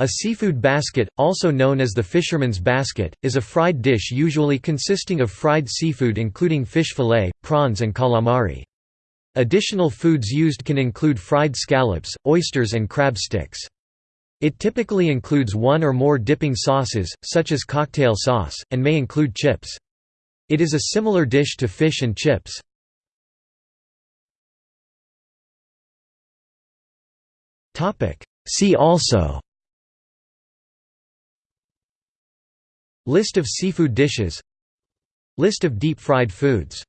A seafood basket, also known as the fisherman's basket, is a fried dish usually consisting of fried seafood including fish fillet, prawns and calamari. Additional foods used can include fried scallops, oysters and crab sticks. It typically includes one or more dipping sauces, such as cocktail sauce, and may include chips. It is a similar dish to fish and chips. See also List of seafood dishes. List of deep-fried foods